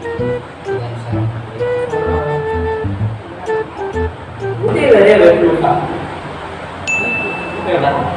Ini lah dia berlupa. Ini lah.